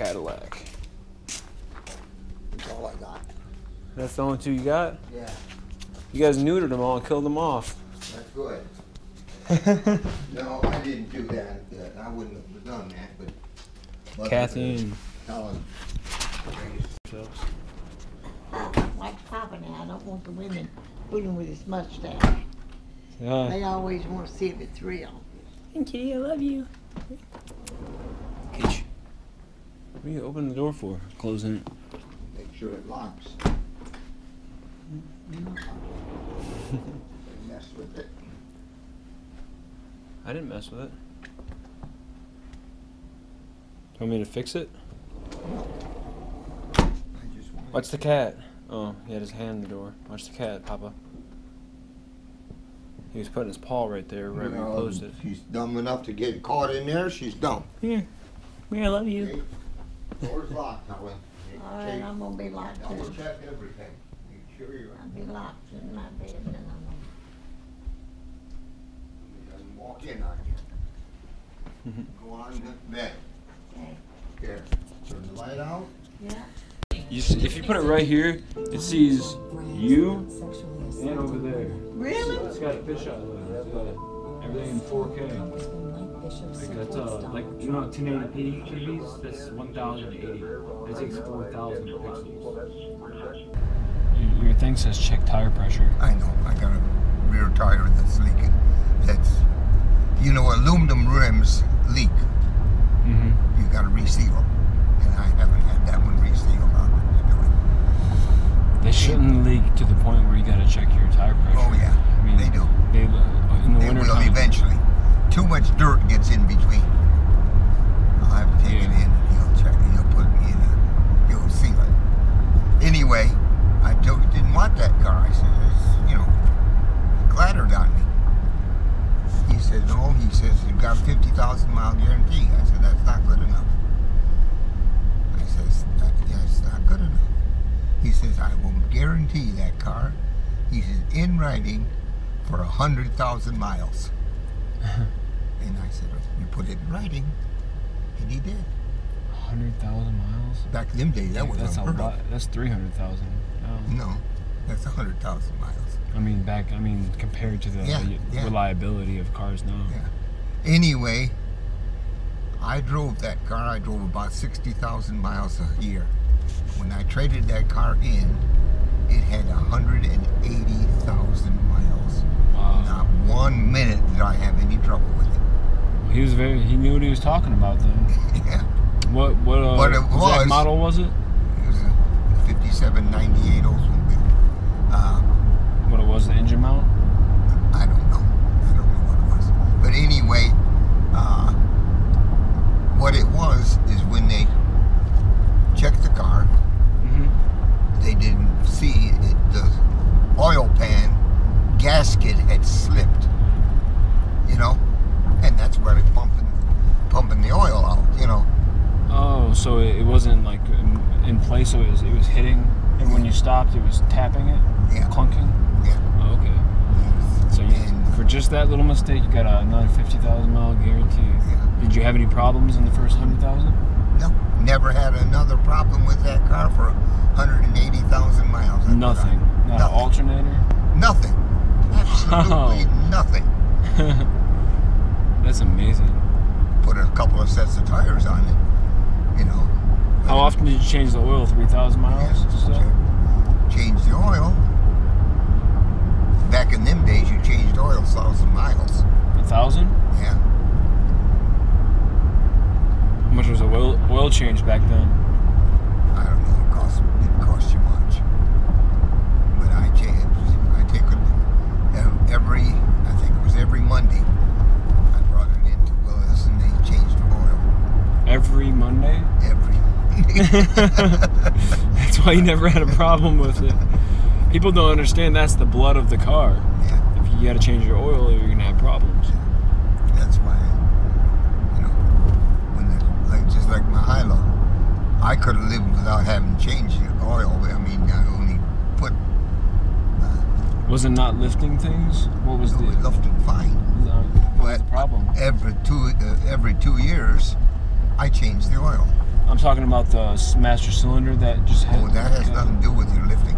Cadillac. That's all I got. That's the only two you got? Yeah, You guys neutered them all and killed them off. that's good. No, I didn't do that. I wouldn't have done that, but. but, Kathy and Helen. yourselves. Like Papa now, I don't want the women fooling with his mustache. Yeah. They always want to see if it's real. Kitty, I love you. What are you opening the door for? Closing it. Make sure it locks. Mm-hmm. Mess with it. I didn't mess with it. You Want me to fix it? I just. Watch the cat. Oh, he had his hand in the door. Watch the cat, Papa. He was putting his paw right there, right where you Well, closed it. She's dumb enough to get caught in there, she's dumb. Here. Here, I love you. Okay? Door's locked, Helen. All right, I'm gonna be locked Double too. check everything. Make sure you're, I'll be locked in my bed and then I'm he doesn't walk in on you. Go on to bed. Okay. Here, turn the light out. Yeah. You see, if you put it right here, it sees you and over there. Really? It's got a fish eye lens. Everything in 4K. Like that's uh, like you know 1080p TVs. That's 1080. It takes 4,000 pixels. Your, your thing says check tire pressure. I know, I got a rear tire that's leaking. That's, you know, aluminum rims leak. Mm-hmm. You gotta reseal them. And I haven't had that one resealed on it. They shouldn't leak to the point where you gotta check your tire pressure. Oh, yeah, I mean, they do. They, uh, in the They winter will time. eventually. Too much dirt gets in between. I'll have to take it in and he'll check it. He'll put me in a, he'll seal it. Anyway, I told, didn't want that car. I said, it's, you know, clattered on me. He said, no, oh, he says, you've got a 50,000 mile guarantee. I said, that's not good enough. I says, that, yeah, it's not good enough. He says, I will guarantee that car. He says, in writing for a hundred thousand miles. and I said, oh, you put it in writing. And he did. 100,000 miles? Back in them days, that was That's a unheard lot. of. That's 300,000. No. No, that's a hundred thousand miles. I mean, back, I mean, compared to the Yeah, yeah. reliability of cars now. Yeah. Anyway, I drove that car. I drove about 60,000 miles a year. When I traded that car in, it had 180,000 miles. Wow. Not one minute did I have any trouble with it. He was very, he knew what he was talking about then. yeah, What, what, uh, But it was- model was it? it was a 5798 Oldsmobile. Uh, What it was, the engine mount? I don't know. I don't know what it was. But anyway, uh, what it was is when they checked the car, Mm-hmm. they didn't see it, the oil pan gasket had slipped. You know, and that's where they pumping pumping the oil out. You know, Oh, so it, it wasn't like in, place, so it was, it was hitting, and when you stopped, it was tapping it, Yeah. clunking? yeah. Oh, okay. So you, And- for just that little mistake, you got another 50,000 mile guarantee. Yeah. Did you have any problems in the first 100,000? No, never had another problem with that car for 180,000 miles. I put Nothing. on. Not an Nothing. alternator? Nothing. Absolutely oh. nothing. That's amazing. Put a couple of sets of tires on it. You know. How often did you change the oil? 3,000 miles? Yes, So- change the oil. Back in them days, you changed oil thousand miles. A thousand? Yeah. How much was a oil, oil change back then? I don't know. It cost didn't cost you much. But I changed. I take it ev- every. I think it was every Monday. I brought it into Willis, and they changed the oil Every Monday? every. That's why you never had a problem with it. People don't understand that's the blood of the car. yeah. If you gotta change your oil, you're gonna have problems. That's why, you know, when the, like just like my Hilo, I could have lived without having changed the oil. I mean, I only put uh, Was it not lifting things? What was it the, was lifted fine. what was the problem? every two uh, every two years, I changed the oil. I'm talking about the master cylinder that just had. Oh, that has nothing to do with your lifting.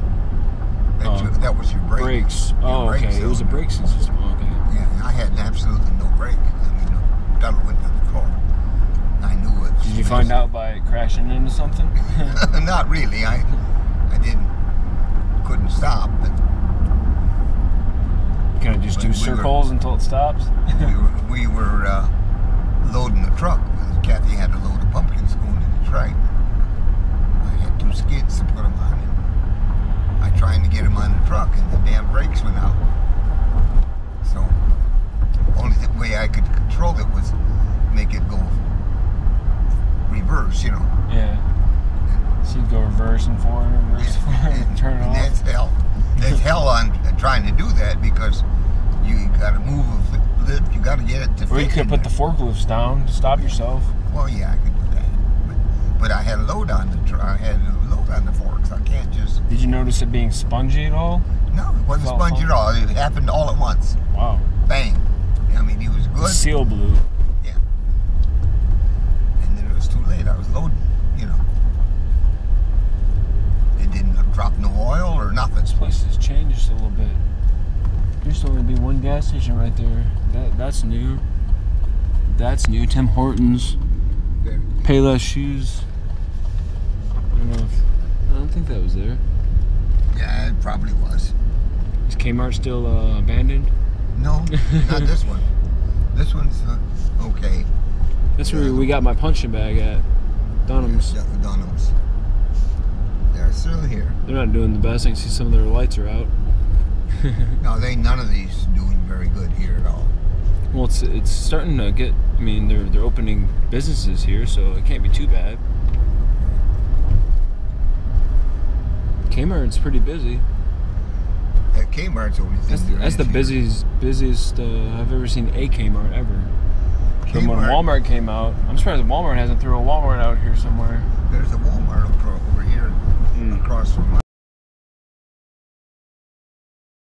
That, Oh. your- that was your brake. Brakes. Your Oh, brake okay. It was a cylinder. braking system. Okay. Yeah, I had absolutely no brake. I mean, the pedal went to the floor. I knew it. Did you find out by crashing into something? Not really. I, I didn't, couldn't stop. But Can I just do we were- circles until it stops? we were, we were uh, loading the truck. Kathy had a load of pumpkins going to Detroit. I had two skids to put them on. And I trying to get them on the truck, and the damn brakes went out. So, only the way I could control it was make it go reverse, you know. yeah. So you go reverse and forward, reverse and forward, and turn it And off. That's hell. That's hell on trying to do that because you got to move a lift. You got to get it to. Or you could put the forklifts down to stop yourself. Well, yeah, I could do that, but, I had a load on the I had a load on the forks. I can't just. Did you notice it being spongy at all? No, it wasn't Felt spongy fun. at all. It happened all at once. Wow. Bang. I mean, he was good. seal blew. Yeah. And then it was too late. I was loading. You know. It didn't drop no oil or nothing. This place has changed a little bit. There used to only be one gas station right there. That that's new. That's new. Tim Hortons. Payless shoes. I don't know if I don't think that was there. Yeah, it probably was. Is Kmart still uh, abandoned? No, not this one. This one's uh, okay. That's where we got my punching bag at. Dunham's. Yeah, Dunham's. They're still here. They're not doing the best. I can see some of their lights are out. No, they none of these doing very good here at all. Well, it's it's starting to get. I mean, they're they're opening businesses here, so it can't be too bad. Kmart's pretty busy. That Kmart's only thing. That's, that's the busiest busiest uh, I've ever seen a Kmart ever. Kmart. when Walmart came out, I'm surprised Walmart hasn't thrown a Walmart out here somewhere. There's a Walmart uh, over here mm. across from uh,